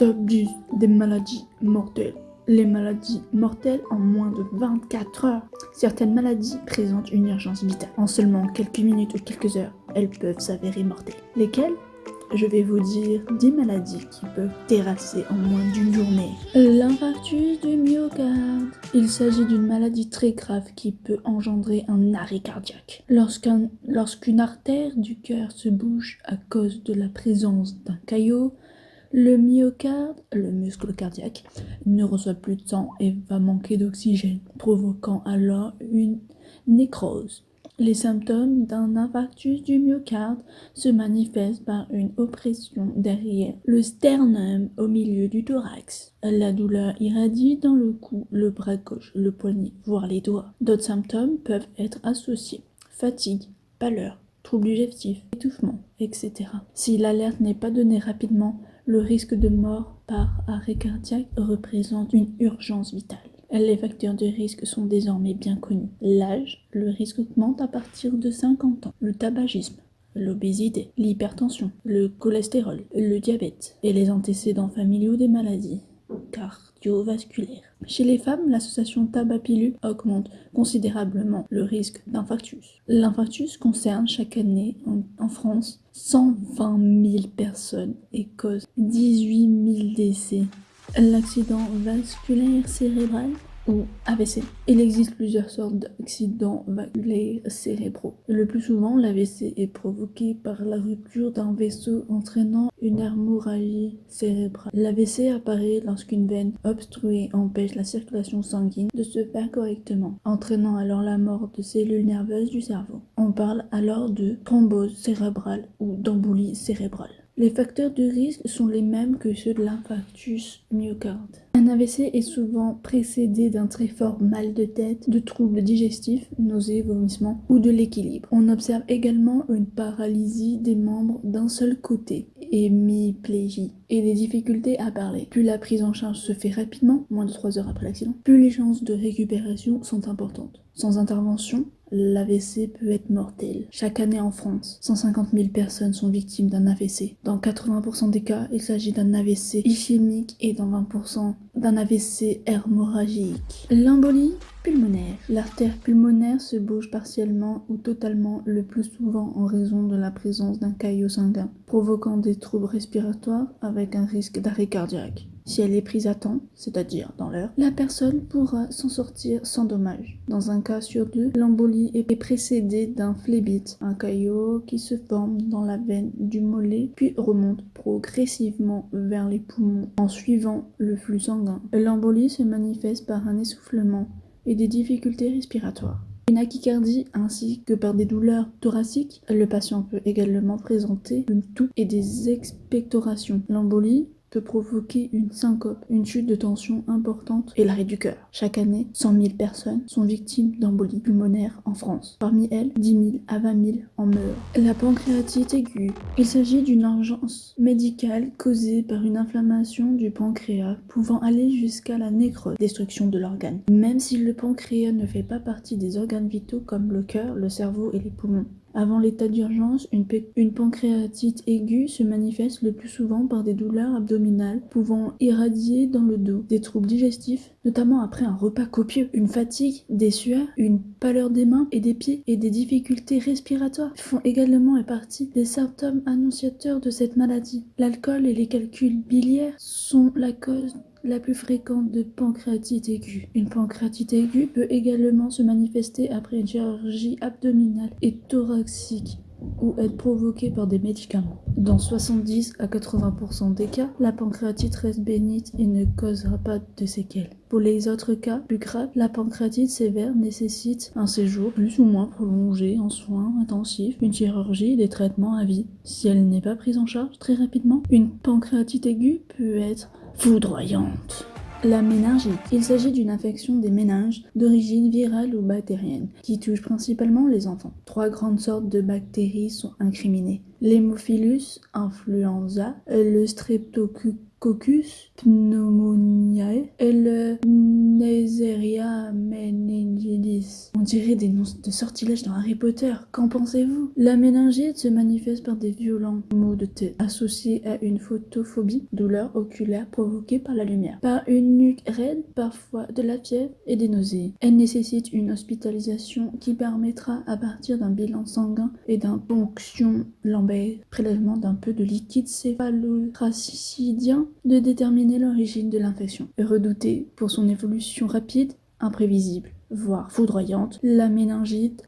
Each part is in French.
Top 10 des maladies mortelles. Les maladies mortelles en moins de 24 heures. Certaines maladies présentent une urgence vitale. En seulement quelques minutes ou quelques heures, elles peuvent s'avérer mortelles. Lesquelles? Je vais vous dire 10 maladies qui peuvent terrasser en moins d'une journée. L'infarctus du myocarde. Il s'agit d'une maladie très grave qui peut engendrer un arrêt cardiaque. Lorsqu'une artère du cœur se bouge à cause de la présence d'un caillot, le myocarde, le muscle cardiaque, ne reçoit plus de sang et va manquer d'oxygène, provoquant alors une nécrose. Les symptômes d'un infarctus du myocarde se manifestent par une oppression derrière le sternum au milieu du thorax. La douleur irradie dans le cou, le bras gauche, le poignet, voire les doigts. D'autres symptômes peuvent être associés. Fatigue, pâleur, troubles digestifs, étouffement, etc. Si l'alerte n'est pas donnée rapidement, le risque de mort par arrêt cardiaque représente une urgence vitale. Les facteurs de risque sont désormais bien connus. L'âge, le risque augmente à partir de 50 ans. Le tabagisme, l'obésité, l'hypertension, le cholestérol, le diabète et les antécédents familiaux des maladies cardiovasculaires. Chez les femmes, l'association tabac-pilule augmente considérablement le risque d'infarctus. L'infarctus concerne chaque année en, France 120 000 personnes et cause 18 000 décès. L'accident vasculaire cérébral Il existe plusieurs sortes d'accidents vasculaires cérébraux. Le plus souvent, l'AVC est provoqué par la rupture d'un vaisseau entraînant une hémorragie cérébrale. L'AVC apparaît lorsqu'une veine obstruée empêche la circulation sanguine de se faire correctement, entraînant alors la mort de cellules nerveuses du cerveau. On parle alors de thrombose cérébrale ou d'embolie cérébrale. Les facteurs de risque sont les mêmes que ceux de l'infarctus myocarde. Un AVC est souvent précédé d'un très fort mal de tête, de troubles digestifs, nausées, vomissements ou de l'équilibre. On observe également une paralysie des membres d'un seul côté, hémiplégie, et des difficultés à parler. Plus la prise en charge se fait rapidement, moins de 3 heures après l'accident, plus les chances de récupération sont importantes. Sans intervention, l'AVC peut être mortel. Chaque année en France, 150 000 personnes sont victimes d'un AVC. Dans 80% des cas, il s'agit d'un AVC ischémique et dans 20% d'un AVC hémorragique. L'embolie pulmonaire. L'artère pulmonaire se bouge partiellement ou totalement le plus souvent en raison de la présence d'un caillot sanguin, provoquant des troubles respiratoires avec un risque d'arrêt cardiaque. Si elle est prise à temps, c'est-à-dire dans l'heure, la personne pourra s'en sortir sans dommage. Dans un cas sur deux, l'embolie est précédée d'un phlébite, un caillot qui se forme dans la veine du mollet puis remonte progressivement vers les poumons en suivant le flux sanguin. L'embolie se manifeste par un essoufflement et des difficultés respiratoires. Une achycardie ainsi que par des douleurs thoraciques, le patient peut également présenter une toux et des expectorations. L'embolie peut provoquer une syncope, une chute de tension importante et l'arrêt du cœur. Chaque année, 100 000 personnes sont victimes d'embolie pulmonaire en France. Parmi elles, 10 000 à 20 000 en meurent. La pancréatite aiguë. Il s'agit d'une urgence médicale causée par une inflammation du pancréas pouvant aller jusqu'à la nécrose, destruction de l'organe. Même si le pancréas ne fait pas partie des organes vitaux comme le cœur, le cerveau et les poumons. Avant l'état d'urgence, une, pancréatite aiguë se manifeste le plus souvent par des douleurs abdominales pouvant irradier dans le dos, des troubles digestifs, notamment après un repas copieux, une fatigue, des sueurs, une pâleur des mains et des pieds et des difficultés respiratoires font également partie des symptômes annonciateurs de cette maladie. L'alcool et les calculs biliaires sont la cause la plus fréquente de pancréatite aiguë. Une pancréatite aiguë peut également se manifester après une chirurgie abdominale et thoracique ou être provoquée par des médicaments. Dans 70 à 80% des cas, la pancréatite reste bénite et ne causera pas de séquelles. Pour les autres cas plus graves, la pancréatite sévère nécessite un séjour plus ou moins prolongé en soins intensifs, une chirurgie et des traitements à vie. Si elle n'est pas prise en charge très rapidement, une pancréatite aiguë peut être foudroyante. La méningite. Il s'agit d'une infection des méninges d'origine virale ou bactérienne qui touche principalement les enfants. Trois grandes sortes de bactéries sont incriminées. L'hémophilus influenza, le streptococcus Coccus pneumoniae et le On dirait des noms de sortilèges dans Harry Potter. Qu'en pensez-vous? La méningite se manifeste par des violents maux de tête associés à une photophobie, douleur oculaire provoquée par la lumière, par une nuque raide, parfois de la fièvre et des nausées. Elle nécessite une hospitalisation qui permettra à partir d'un bilan sanguin et d'un ponction lambert, prélèvement d'un peu de liquide céphalotracidien, de déterminer l'origine de l'infection. Redoutée pour son évolution rapide, imprévisible, voire foudroyante, la méningite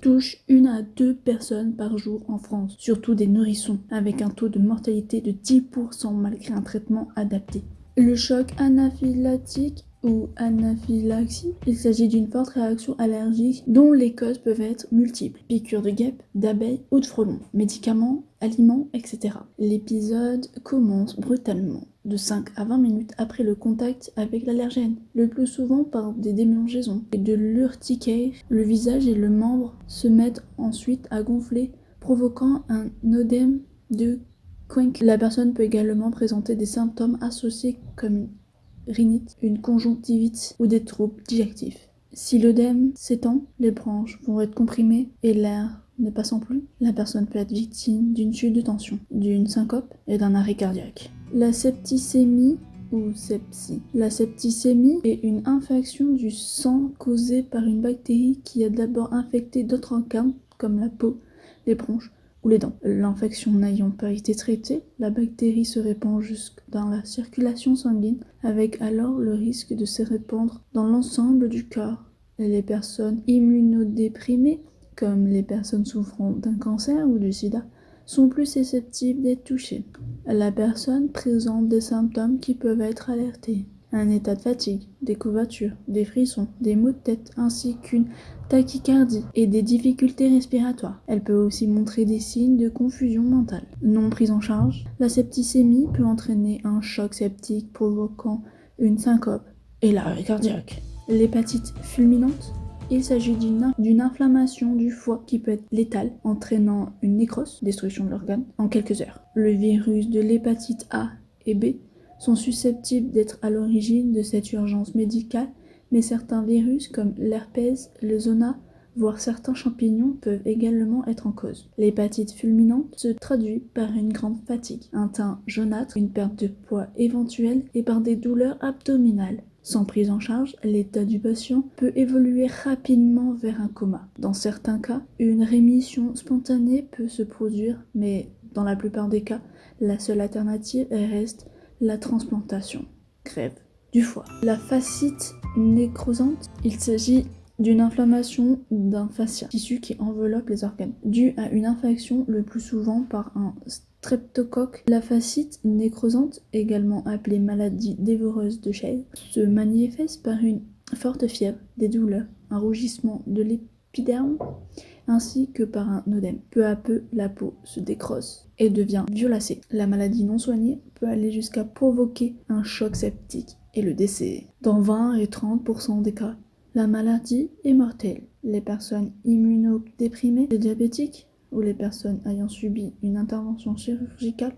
touche une à deux personnes par jour en France, surtout des nourrissons, avec un taux de mortalité de 10% malgré un traitement adapté. Le choc anaphylactique ou anaphylaxie. Il s'agit d'une forte réaction allergique dont les causes peuvent être multiples. Piqûres de guêpes, d'abeilles ou de frelons, médicaments, aliments, etc. L'épisode commence brutalement, de 5 à 20 minutes après le contact avec l'allergène, le plus souvent par des démangeaisons et de l'urticaire. Le visage et le membre se mettent ensuite à gonfler, provoquant un œdème de La personne peut également présenter des symptômes associés comme rhinite, une conjonctivite ou des troubles digestifs. Si l'œdème s'étend, les branches vont être comprimées et l'air ne passant plus, la personne peut être victime d'une chute de tension, d'une syncope et d'un arrêt cardiaque. La septicémie ou sepsie. La septicémie est une infection du sang causée par une bactérie qui a d'abord infecté d'autres organes comme la peau, les bronches L'infection n'ayant pas été traitée, la bactérie se répand jusque dans la circulation sanguine, avec alors le risque de se répandre dans l'ensemble du corps. Les personnes immunodéprimées, comme les personnes souffrant d'un cancer ou du sida, sont plus susceptibles d'être touchées. La personne présente des symptômes qui peuvent être alertés un état de fatigue, des couvertures, des frissons, des maux de tête ainsi qu'une tachycardie et des difficultés respiratoires. Elle peut aussi montrer des signes de confusion mentale. Non prise en charge, la septicémie peut entraîner un choc septique provoquant une syncope et l'arrêt cardiaque. L'hépatite fulminante il s'agit d'une inflammation du foie qui peut être létale, entraînant une nécrose, destruction de l'organe, en quelques heures. Le virus de l'hépatite A et B sont susceptibles d'être à l'origine de cette urgence médicale, mais certains virus comme l'herpès, le zona, voire certains champignons peuvent également être en cause. L'hépatite fulminante se traduit par une grande fatigue, un teint jaunâtre, une perte de poids éventuelle et par des douleurs abdominales. Sans prise en charge, l'état du patient peut évoluer rapidement vers un coma. Dans certains cas, une rémission spontanée peut se produire, mais dans la plupart des cas, la seule alternative reste la transplantation, grève du foie. La fascite nécrosante, il s'agit d'une inflammation d'un fascia, tissu qui enveloppe les organes, due à une infection le plus souvent par un streptocoque. La fascite nécrosante, également appelée maladie dévoreuse de chèvre, se manifeste par une forte fièvre, des douleurs, un rougissement de l'épiderme, ainsi que par un œdème. Peu à peu, la peau se décrosse et devient violacée. La maladie non soignée peut aller jusqu'à provoquer un choc septique et le décès. Dans 20 et 30% des cas, la maladie est mortelle. Les personnes immunodéprimées, les diabétiques ou les personnes ayant subi une intervention chirurgicale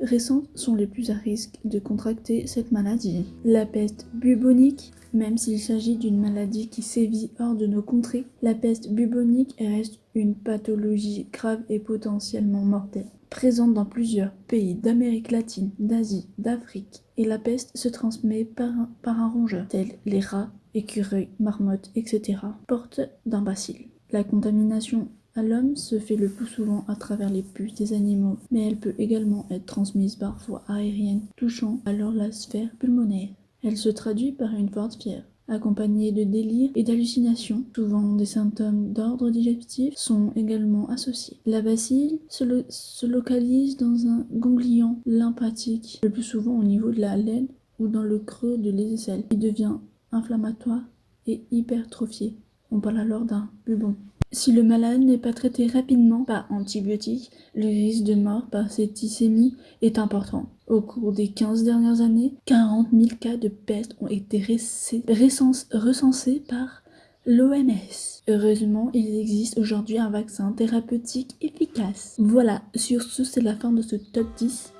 récentes sont les plus à risque de contracter cette maladie. La peste bubonique, même s'il s'agit d'une maladie qui sévit hors de nos contrées, la peste bubonique reste une pathologie grave et potentiellement mortelle. Présente dans plusieurs pays d'Amérique latine, d'Asie, d'Afrique, et la peste se transmet par un, rongeur, tels les rats, écureuils, marmottes, etc., porte d'un bacille. La contamination à l'homme se fait le plus souvent à travers les puces des animaux, mais elle peut également être transmise par voie aérienne, touchant alors la sphère pulmonaire. Elle se traduit par une forte fièvre, accompagnée de délires et d'hallucinations. Souvent, des symptômes d'ordre digestif sont également associés. La bacille se, se, localise dans un ganglion lymphatique, le plus souvent au niveau de la laine ou dans le creux de l'aisselle, qui devient inflammatoire et hypertrophié. On parle alors d'un bubon. Si le malade n'est pas traité rapidement par antibiotiques, le risque de mort par septicémie est important. Au cours des 15 dernières années, 40 000 cas de peste ont été recensés par l'OMS. Heureusement, il existe aujourd'hui un vaccin thérapeutique efficace. Voilà, sur ce, c'est la fin de ce top 10.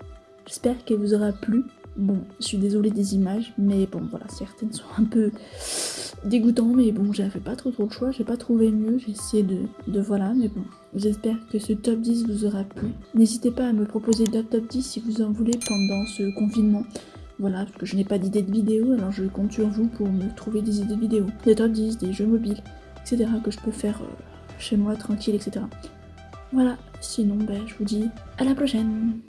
J'espère qu'elle vous aura plu. Bon, je suis désolée des images, mais bon, voilà, certaines sont un peu dégoûtantes, mais bon, j'avais pas trop trop le choix, j'ai pas trouvé mieux, j'ai essayé de, voilà, mais bon, j'espère que ce top 10 vous aura plu. N'hésitez pas à me proposer d'autres top 10 si vous en voulez pendant ce confinement. Voilà, parce que je n'ai pas d'idée de vidéo, alors je compte sur vous pour me trouver des idées de vidéos, des top 10, des jeux mobiles, etc. que je peux faire euh, chez moi tranquille, etc. Voilà, sinon, ben, je vous dis à la prochaine